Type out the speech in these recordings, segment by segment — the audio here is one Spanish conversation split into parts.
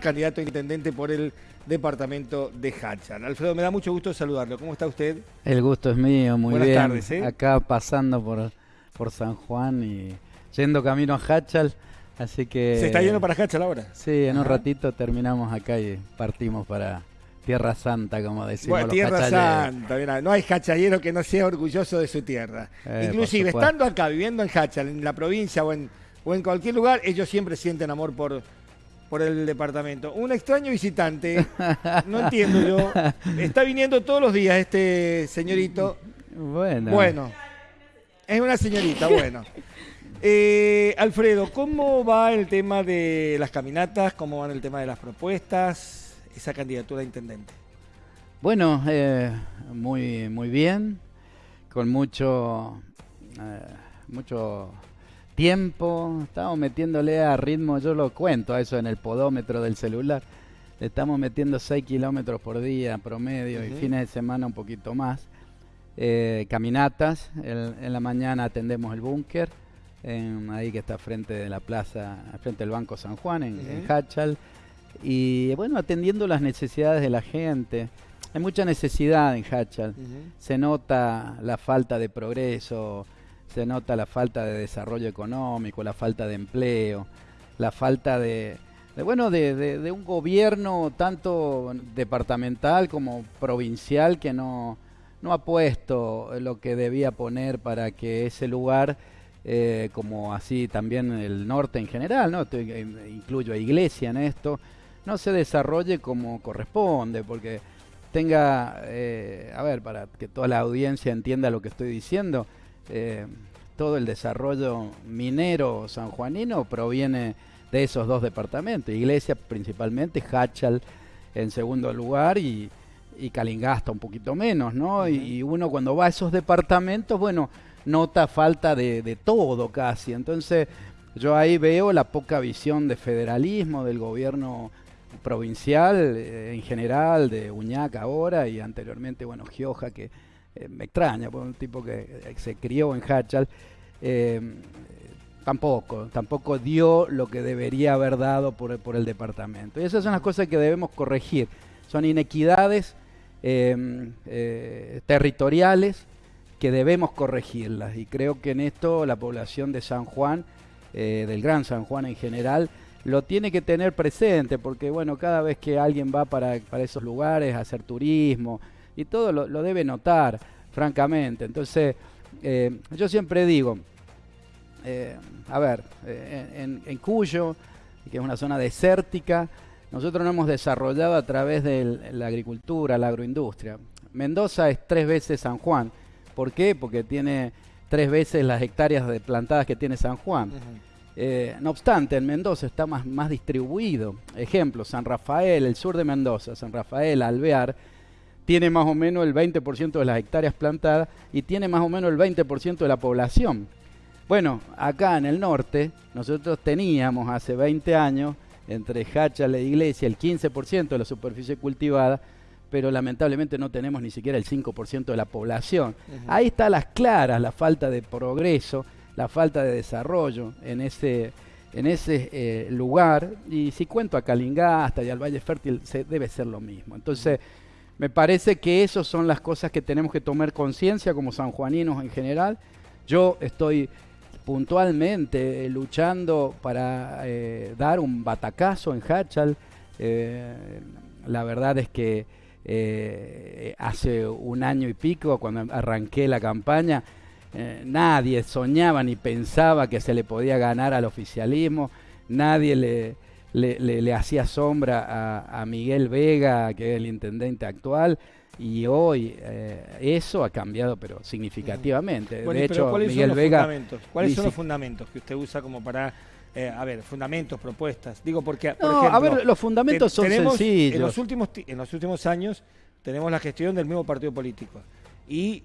candidato a intendente por el departamento de Hachal. Alfredo, me da mucho gusto saludarlo. ¿Cómo está usted? El gusto es mío, muy Buenas bien. tardes, ¿eh? Acá pasando por, por San Juan y yendo camino a Hachal, así que... ¿Se está yendo para Hachal ahora? Sí, en un ratito terminamos acá y partimos para Tierra Santa, como decimos Bueno, los Tierra hachaleros. Santa, mira, no hay hachallero que no sea orgulloso de su tierra. Eh, Inclusive, estando acá, viviendo en Hachal, en la provincia o en, o en cualquier lugar, ellos siempre sienten amor por, por el departamento. Un extraño visitante, no entiendo yo, está viniendo todos los días este señorito. Bueno, Bueno, es una señorita, bueno. Eh, Alfredo, ¿cómo va el tema de las caminatas? ¿Cómo va el tema de las propuestas? Esa candidatura a intendente. Bueno, eh, muy, muy bien, con mucho, eh, mucho tiempo. Estamos metiéndole a ritmo, yo lo cuento a eso en el podómetro del celular. Le estamos metiendo 6 kilómetros por día promedio y fines de semana un poquito más. Eh, caminatas, el- en la mañana atendemos el búnker, en- ahí que está frente de la plaza, frente del Banco San Juan, en, en Ujú. Hachal. Y bueno, atendiendo las necesidades de la gente. Hay mucha necesidad en Hachal. Se nota la falta de progreso, se nota la falta de desarrollo económico, la falta de empleo, la falta de, bueno, de un gobierno tanto departamental como provincial que no, no ha puesto lo que debía poner para que ese lugar, eh, como así también el norte en general, ¿no? Estoy- eh, incluyo a Iglesia en esto, no se desarrolle como corresponde, porque tenga, eh, a ver, para que toda la audiencia entienda lo que estoy diciendo, eh, todo el desarrollo minero sanjuanino proviene de esos dos departamentos, Iglesia principalmente, Hachal en segundo lugar y, y Calingasta un poquito menos, ¿no? Y- uno cuando va a esos departamentos, bueno, nota falta de, de todo casi, entonces yo ahí veo la poca visión de federalismo del gobierno provincial eh, en general, de Uñac ahora y anteriormente, bueno, Gioja, que eh, me extraña, por un tipo que eh, se crió en Hachal, eh, tampoco, tampoco dio lo que debería haber dado por, por el departamento. Y esas son las cosas que debemos corregir. Son inequidades territoriales que debemos corregirlas. Y creo que en esto la población de San Juan, del Gran San Juan en general, lo tiene que tener presente, porque bueno, cada vez que alguien va para, para esos lugares a hacer turismo y todo lo, lo debe notar, francamente. Entonces, eh, yo siempre digo, eh, a ver, eh, en, en Cuyo, que es una zona desértica, nosotros nos hemos desarrollado a través de la agricultura, la agroindustria. Mendoza es tres veces San Juan. ¿Por qué? Porque tiene tres veces las hectáreas de plantadas que tiene San Juan. Eh, no obstante, en Mendoza está más, más distribuido. Ejemplo, San Rafael, el sur de Mendoza, San Rafael, Alvear, tiene más o menos el 20% de las hectáreas plantadas y tiene más o menos el 20% de la población. Bueno, acá en el norte, nosotros teníamos hace 20 años, entre Hachal e Iglesia, el 15% de la superficie cultivada, pero lamentablemente no tenemos ni siquiera el 5% de la población. Ahí está las claras la falta de progreso, la falta de desarrollo en ese, en ese eh, lugar. Y si cuento a Calingasta y al Valle Fértil, se, debe ser lo mismo. Entonces, me parece que esas son las cosas que tenemos que tomar conciencia como sanjuaninos en general. Yo estoy puntualmente eh, luchando para eh, dar un batacazo en Hachal. Eh, la verdad es que hace un año y pico, cuando arranqué la campaña, nadie soñaba ni pensaba que se le podía ganar al oficialismo, nadie le, le, le- le hacía sombra a, a Miguel Vega, que es el intendente actual, y hoy eh, eso ha cambiado, pero significativamente. Bueno, de hecho, ¿cuáles Miguel son los Vega... fundamentos? ¿Cuáles son los fundamentos que usted usa como para, eh, a ver, fundamentos, propuestas? Digo, porque, por No, ejemplo, a ver, los fundamentos te- son sencillos. En los, últimos, ti- en los últimos años tenemos la gestión del mismo partido político. Y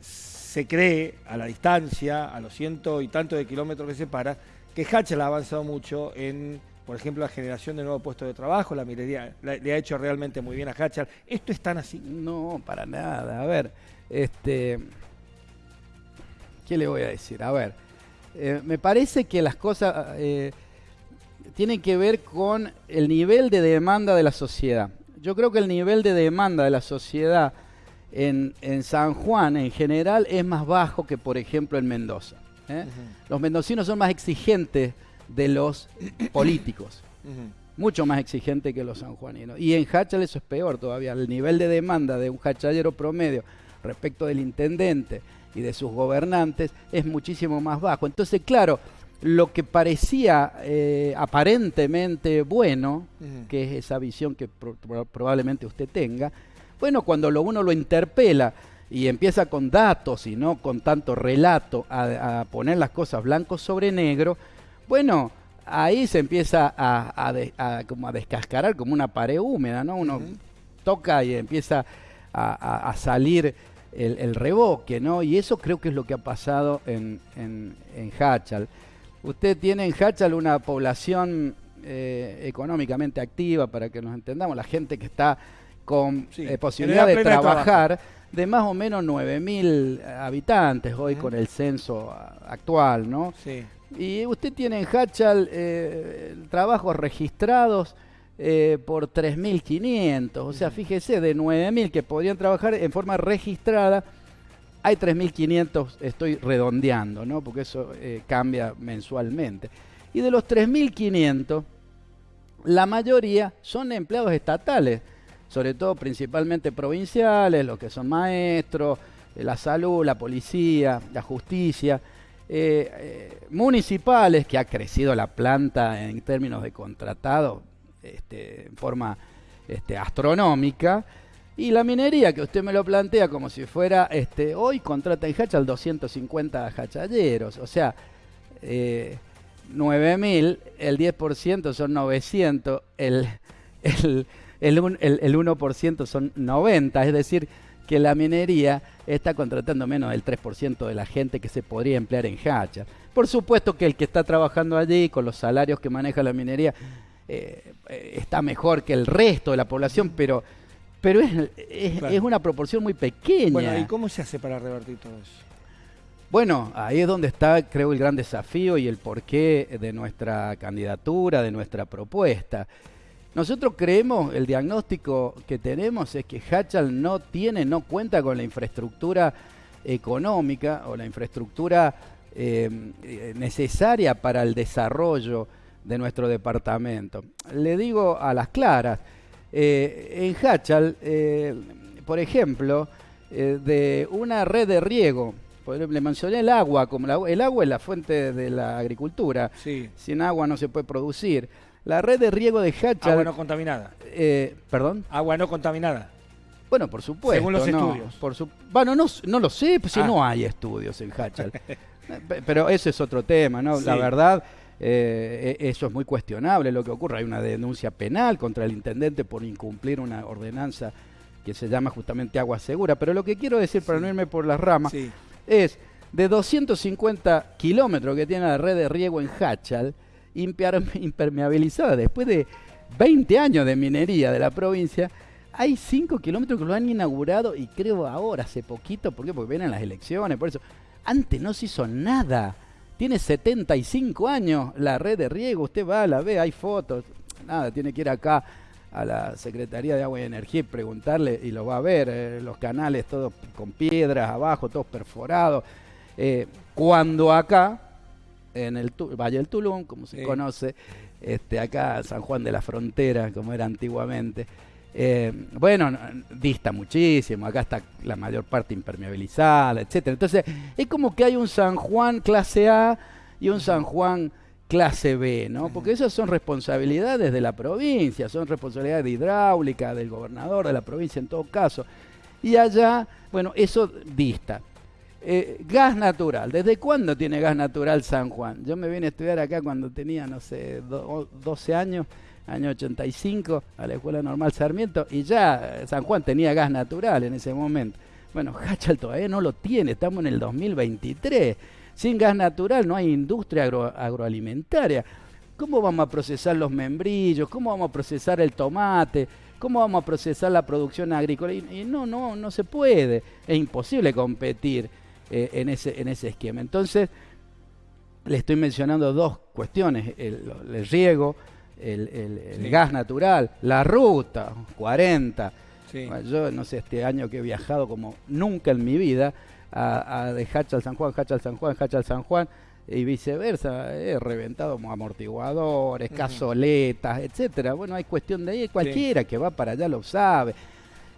se cree, a la distancia, a los ciento y tantos de kilómetros que separa, que Hachal ha avanzado mucho en, por ejemplo, la generación de nuevos puestos de trabajo, la minería la- le ha hecho realmente muy bien a Hachal. ¿Esto es tan así? No, para nada. A ver, este. ¿Qué le voy a decir? A ver, eh, me parece que las cosas. eh, tiene que ver con el nivel de demanda de la sociedad. Yo creo que el nivel de demanda de la sociedad en, San Juan en general es más bajo que, por ejemplo, en Mendoza. ¿eh? Los mendocinos son más exigentes de los políticos, mucho más exigentes que los sanjuaninos. Y en Hachal eso es peor todavía. El nivel de demanda de un hachallero promedio respecto del intendente y de sus gobernantes es muchísimo más bajo. Entonces, claro, lo que parecía eh, aparentemente bueno, que es esa visión que probablemente usted tenga, bueno, cuando lo, uno lo interpela y empieza con datos y no con tanto relato a, poner las cosas blanco sobre negro, bueno, ahí se empieza a, como a descascarar como una pared húmeda, ¿no? Uno toca y empieza a, salir el, reboque, ¿no? Y eso creo que es lo que ha pasado en, en, en Hachal. Usted tiene en Hachal una población eh, económicamente activa, para que nos entendamos, la gente que está con eh, posibilidad de trabajar, de, más o menos 9.000 habitantes hoy con el censo actual, ¿no? Sí. Y usted tiene en Hachal eh, trabajos registrados por 3.500, o sea, fíjese, de 9.000 que podrían trabajar en forma registrada, hay 3.500, estoy redondeando, ¿no? Porque eso eh, cambia mensualmente. Y de los 3.500, la mayoría son empleados estatales, sobre todo principalmente provinciales, los que son maestros, eh, la salud, la policía, la justicia, eh, municipales, que ha crecido la planta en términos de contratado este, en forma este, astronómica, y la minería, que usted me lo plantea como si fuera, este, hoy contrata en Hachal 250 hachalleros, o sea, eh, 9.000, el 10% son 900, el, el, el, el, 1% son 90, es decir, que la minería está contratando menos del 3% de la gente que se podría emplear en Hachal. Por supuesto que el que está trabajando allí, con los salarios que maneja la minería, eh, eh, está mejor que el resto de la población, pero pero es, es, una proporción muy pequeña. Bueno, ¿y cómo se hace para revertir todo eso? Bueno, ahí es donde está, creo, el gran desafío y el porqué de nuestra candidatura, de nuestra propuesta. Nosotros creemos, el diagnóstico que tenemos es que Hachal no tiene, no cuenta con la infraestructura económica o la infraestructura eh, necesaria para el desarrollo de nuestro departamento. Le digo a las claras, eh, en Hachal, eh, por ejemplo, de una red de riego, le mencioné el agua, como el agua es la fuente de la agricultura, sin agua no se puede producir. La red de riego de Hachal... Agua no contaminada. ¿Perdón? Agua no contaminada. Bueno, por supuesto. Según los estudios. Por bueno, no, no lo sé, pues si ah. no hay estudios en Hachal. Pero ese es otro tema, ¿no? La verdad, eh, e, eso es muy cuestionable lo que ocurre. Hay una denuncia penal contra el intendente por incumplir una ordenanza que se llama justamente agua segura. Pero lo que quiero decir, para no irme por las ramas, es de 250 kilómetros que tiene la red de riego en Hachal, impermeabilizada después de 20 años de minería de la provincia, hay 5 kilómetros que lo han inaugurado y creo ahora, hace poquito, ¿por qué? Porque vienen las elecciones, por eso. Antes no se hizo nada. Tiene 75 años la red de riego, usted va, la ve, hay fotos. Nada, tiene que ir acá a la Secretaría de Agua y Energía y preguntarle y lo va a ver, eh, los canales todos con piedras abajo, todos perforados. Eh, cuando acá, en el Valle del Tulum, como se conoce, este, acá San Juan de la Frontera, como era antiguamente, eh, bueno, dista muchísimo, acá está la mayor parte impermeabilizada, etcétera. Entonces, es como que hay un San Juan clase A y un San Juan clase B, ¿no? Porque esas son responsabilidades de la provincia, son responsabilidades de hidráulica, del gobernador de la provincia en todo caso. Y allá, bueno, eso dista. Eh, gas natural. ¿Desde cuándo tiene gas natural San Juan? Yo me vine a estudiar acá cuando tenía, no sé, 12 años año 85, a la Escuela Normal Sarmiento, y ya San Juan tenía gas natural en ese momento. Bueno, Hachal todavía no lo tiene, estamos en el 2023. Sin gas natural no hay industria agroalimentaria. ¿Cómo vamos a procesar los membrillos? ¿Cómo vamos a procesar el tomate? ¿Cómo vamos a procesar la producción agrícola? Y, no, no, no se puede. Es imposible competir eh, en, ese, en ese esquema. Entonces, le estoy mencionando dos cuestiones, el, riego, el, gas natural, la ruta, 40. yo no sé, este año que he viajado como nunca en mi vida, a, de Hacha al San Juan, Hacha al San Juan, Hacha al San Juan, y viceversa, he reventado amortiguadores, cazoletas, etcétera. Bueno, hay cuestión de ahí, cualquiera que va para allá lo sabe.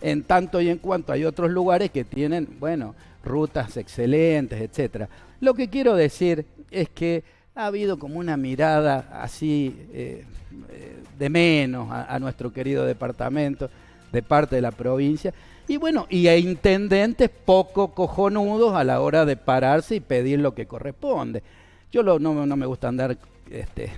En tanto y en cuanto hay otros lugares que tienen, bueno, rutas excelentes, etcétera. Lo que quiero decir es que ha habido como una mirada así eh, eh, de menos a, nuestro querido departamento de parte de la provincia. Y bueno, y a intendentes poco cojonudos a la hora de pararse y pedir lo que corresponde. Yo no, no, me gusta andar este,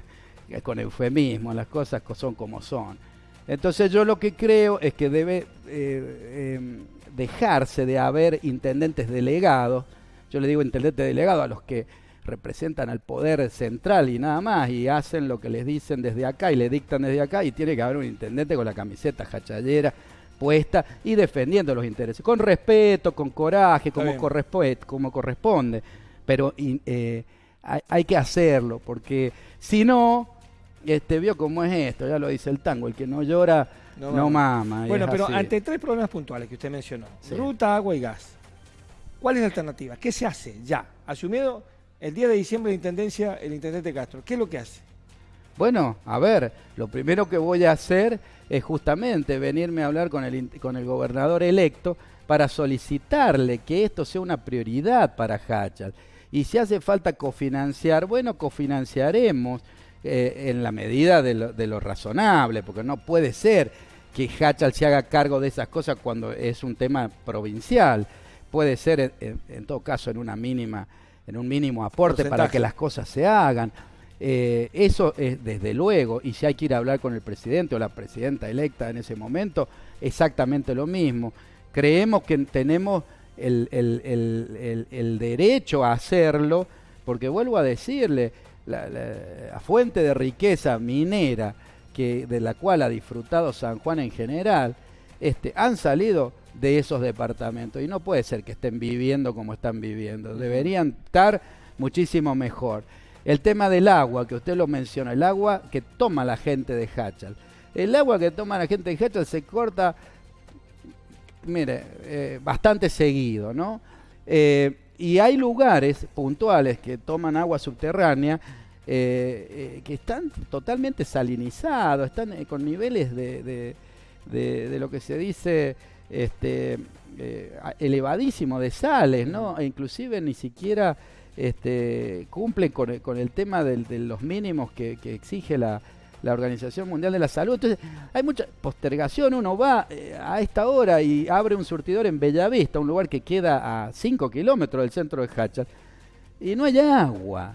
con eufemismo, las cosas son como son. Entonces yo lo que creo es que debe eh, em, dejarse de haber intendentes delegados, yo le digo intendentes delegados a los que representan al poder central y nada más, y hacen lo que les dicen desde acá y le dictan desde acá, y tiene que haber un intendente con la camiseta jachallera puesta y defendiendo los intereses, con respeto, con coraje, como, corresponde, como corresponde, pero eh, hay, que hacerlo, porque si no, este vio cómo es esto, ya lo dice el tango, el que no llora no, mama. Bueno, pero ante tres problemas puntuales que usted mencionó, ruta, agua y gas, ¿cuál es la alternativa? ¿Qué se hace ya? Asumido el día de diciembre de Intendencia, el Intendente Castro, ¿qué es lo que hace? Bueno, a ver, lo primero que voy a hacer es justamente venirme a hablar con el, con el gobernador electo para solicitarle que esto sea una prioridad para Hachal. Y si hace falta cofinanciar, bueno, cofinanciaremos eh, en la medida de lo, de lo, razonable, porque no puede ser que Hachal se haga cargo de esas cosas cuando es un tema provincial. Puede ser, en, todo caso, en una mínima, en un mínimo aporte para que las cosas se hagan. Eh, eso es desde luego, y si hay que ir a hablar con el presidente o la presidenta electa en ese momento, exactamente lo mismo. Creemos que tenemos el, el, derecho a hacerlo, porque vuelvo a decirle, la, fuente de riqueza minera que, de la cual ha disfrutado San Juan en general, este, han salido de esos departamentos y no puede ser que estén viviendo como están viviendo, deberían estar muchísimo mejor. El tema del agua, que usted lo menciona, el agua que toma la gente de Hachal. El agua que toma la gente de Hachal se corta mire, eh, bastante seguido, ¿no? Eh, y hay lugares puntuales que toman agua subterránea eh, que están totalmente salinizados, están con niveles de, de, lo que se dice este, elevadísimo de sales, ¿no? E inclusive ni siquiera este, cumplen con, con el tema de los mínimos que exige la, la Organización Mundial de la Salud. Entonces, hay mucha postergación. Uno va eh, a esta hora y abre un surtidor en Bellavista, un lugar que queda a 5 kilómetros del centro de Hachal, y no hay agua.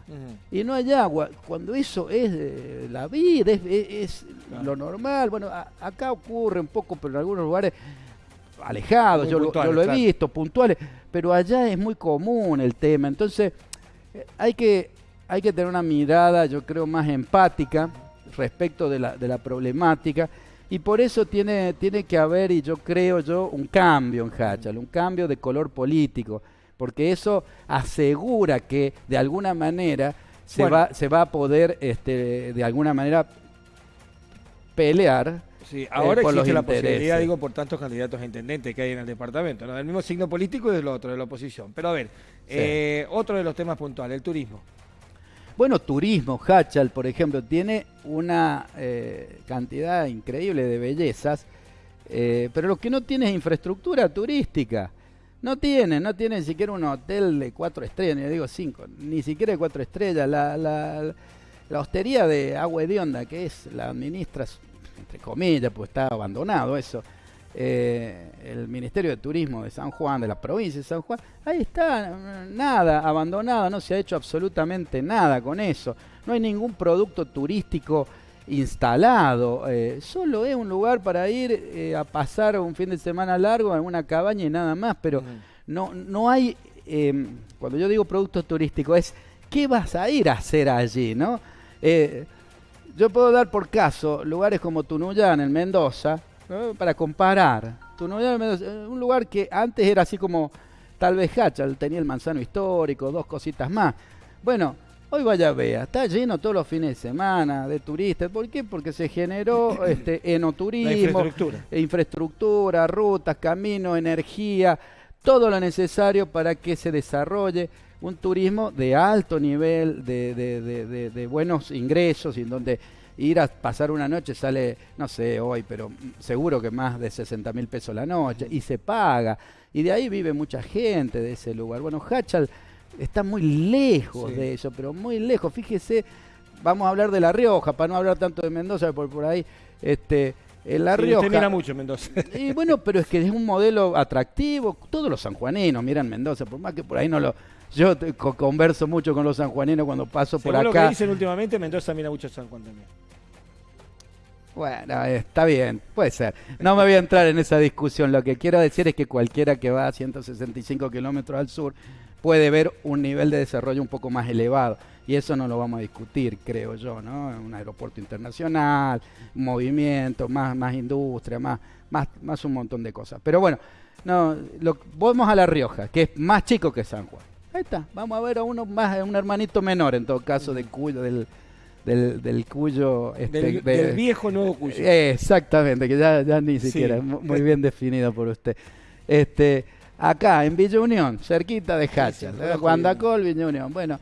Y no hay agua. Cuando eso es la vida, es, lo normal. Bueno, acá ocurre un poco, pero en algunos lugares alejados, yo, lo, he visto, puntuales, pero allá es muy común el tema. Entonces, eh, hay que, hay que tener una mirada, yo creo, más empática respecto de la, de la problemática y por eso tiene, tiene que haber, y yo creo yo, un cambio en Hachal, un cambio de color político, porque eso asegura que de alguna manera se, va, se va a poder, este, de alguna manera, pelear Sí, ahora eh, existe la posibilidad, digo, por tantos candidatos a intendente que hay en el departamento, ¿no? del mismo signo político y del otro, de la oposición. Pero a ver, eh, otro de los temas puntuales, el turismo. Bueno, turismo, Hachal, por ejemplo, tiene una eh, cantidad increíble de bellezas, eh, pero lo que no tiene es infraestructura turística. No tiene, no tiene ni siquiera un hotel de cuatro estrellas, ni digo cinco, ni siquiera de cuatro estrellas. La, la, la hostería de Agua de Onda, que es la administra, entre comillas, pues está abandonado eso eh, el Ministerio de Turismo de San Juan, de la provincia de San Juan, ahí está, nada, abandonado, no se ha hecho absolutamente nada con eso, no hay ningún producto turístico instalado, eh, solo es un lugar para ir eh, a pasar un fin de semana largo en una cabaña y nada más, pero no, no hay, em, cuando yo digo producto turístico, es qué vas a ir a hacer allí, ¿no? yo puedo dar por caso lugares como Tunuyán en Mendoza, para comparar. un lugar que antes era así como tal vez Hachal, tenía el manzano histórico, dos cositas más. Bueno, Hoy vaya vea, está lleno todos los fines de semana de turistas. ¿Por qué? Porque se generó este enoturismo, infraestructura. infraestructura, rutas, caminos, energía, todo lo necesario para que se desarrolle un turismo de alto nivel, de, de, de, de buenos ingresos, y en donde ir a pasar una noche sale, no sé hoy, pero seguro que más de 60 mil pesos la noche, y se paga. Y de ahí vive mucha gente de ese lugar. Bueno, Hachal está muy lejos de eso, pero muy lejos. Fíjese, vamos a hablar de La Rioja, para no hablar tanto de Mendoza, por, por ahí, este, en La Rioja. Usted mira mucho Mendoza. Y bueno, pero es que es un modelo atractivo. Todos los sanjuaninos miran Mendoza, por más que por ahí no lo. Yo converso mucho con los sanjuaninos cuando paso por acá. lo que dicen últimamente, Mendoza mucho a San Juan también. Bueno, está bien, puede ser. No me voy a entrar en esa discusión. Lo que quiero decir es que cualquiera que va a 165 kilómetros al sur puede ver un nivel de desarrollo un poco más elevado. Y eso no lo vamos a discutir, creo yo, ¿no? Un aeropuerto internacional, movimiento, más, más industria, más, más, más un montón de cosas. Pero bueno, no, lo, vamos a La Rioja, que es más chico que San Juan. Ahí está, vamos a ver a uno más, un hermanito menor en todo caso de Cuyo, del, del, del Cuyo. Este, del, viejo nuevo Cuyo. exactamente, que ya, ya ni siquiera, muy bien definido por usted. Este, acá en Villa Unión, cerquita de Hachal, sí, Guandacol, Villa Unión. Bueno,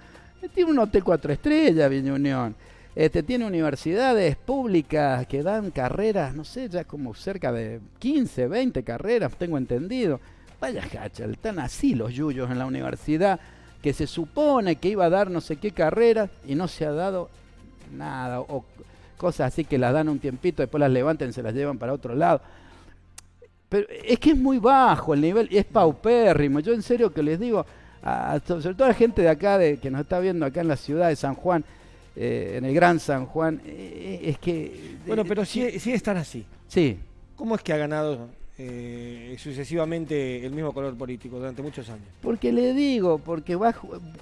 tiene un hotel cuatro estrellas, Villa Unión. Este, tiene universidades públicas que dan carreras, no sé, ya como cerca de 15, 20 carreras, tengo entendido. Vaya Hachal, están así los yuyos en la universidad, que se supone que iba a dar no sé qué carrera y no se ha dado nada, o cosas así que las dan un tiempito, después las levantan y se las llevan para otro lado. Pero es que es muy bajo el nivel, es paupérrimo. Yo en serio que les digo, a, sobre todo a la gente de acá, de, que nos está viendo acá en la ciudad de San Juan, eh, en el Gran San Juan, eh, es que... Bueno, pero sí, sí están así. Sí. ¿Cómo es que ha ganado eh, sucesivamente el mismo color político durante muchos años? Porque le digo, porque va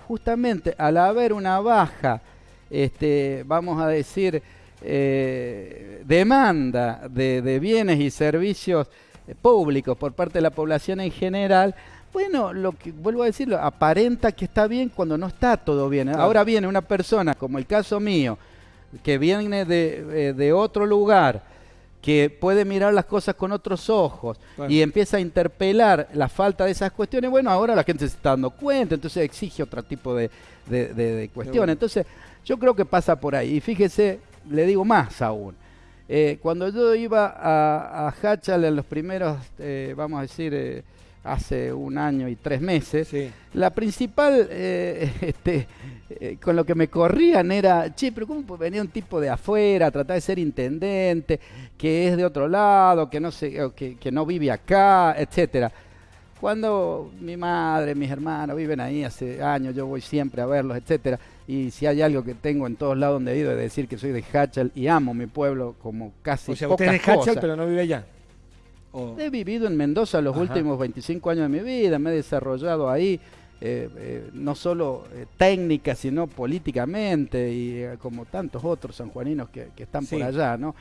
justamente al haber una baja, este, vamos a decir, demanda de, de bienes y servicios públicos por parte de la población en general, bueno, lo que vuelvo a decirlo, aparenta que está bien cuando no está todo bien. Ahora viene una persona, como el caso mío, que viene de, eh, de otro lugar, que puede mirar las cosas con otros ojos y empieza a interpelar la falta de esas cuestiones, bueno, ahora la gente se está dando cuenta, entonces exige otro tipo de, de, cuestiones. Entonces, yo creo que pasa por ahí. Y fíjese, le digo más aún. Eh, cuando yo iba a, a Hachal en los primeros, eh, vamos a decir, eh, hace un año y tres meses, la principal, este, con lo que me corrían era, che, pero ¿cómo venía un tipo de afuera a tratar de ser intendente, que es de otro lado, que no, sé, que, que no vive acá, etcétera? Cuando mi madre, mis hermanos viven ahí hace años, yo voy siempre a verlos, etcétera. Y si hay algo que tengo en todos lados donde he ido es decir que soy de Hachal y amo mi pueblo como casi. O sea, usted es de Hachal, pero no vive allá. He vivido en Mendoza los últimos 25 años de mi vida, me he desarrollado ahí, eh, eh, no solo eh, técnica, sino políticamente, y como tantos otros sanjuaninos que, que están por allá, ¿no?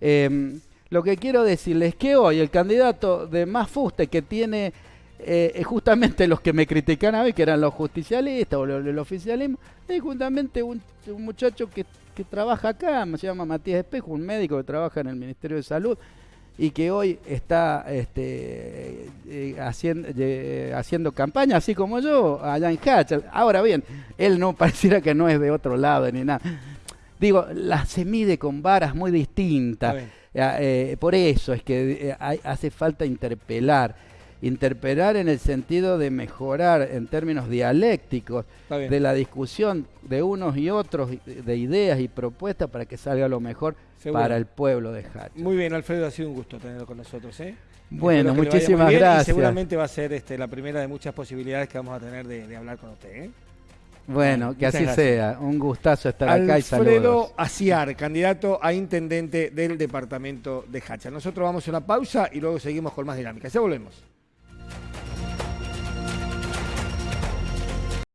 Em, lo que quiero decirles es que hoy el candidato de más fuste que tiene eh, justamente los que me critican a mí, que eran los justicialistas o el oficialismo, es justamente un, muchacho que, trabaja acá, se llama Matías Espejo, un médico que trabaja en el Ministerio de Salud y que hoy está este, eh, haciendo, haciendo campaña, así como yo, allá en Hachal. Ahora bien, él no pareciera que no es de otro lado ni nada. Digo, la se mide con varas muy distintas. Eh, por eso es que hace falta interpelar interpelar en el sentido de mejorar en términos dialécticos de la discusión de unos y otros, de ideas y propuestas para que salga lo mejor para el pueblo de Hacha. Muy bien, Alfredo, ha sido un gusto tenerlo con nosotros. ¿eh? Bueno, muchísimas gracias. seguramente va a ser este, la primera de muchas posibilidades que vamos a tener de, hablar con usted. ¿eh? Bueno, que así sea. Un gustazo estar acá y saludos. Alfredo Aciar, candidato a intendente del departamento de Hacha. Nosotros vamos a una pausa y luego seguimos con más dinámica. Ya volvemos.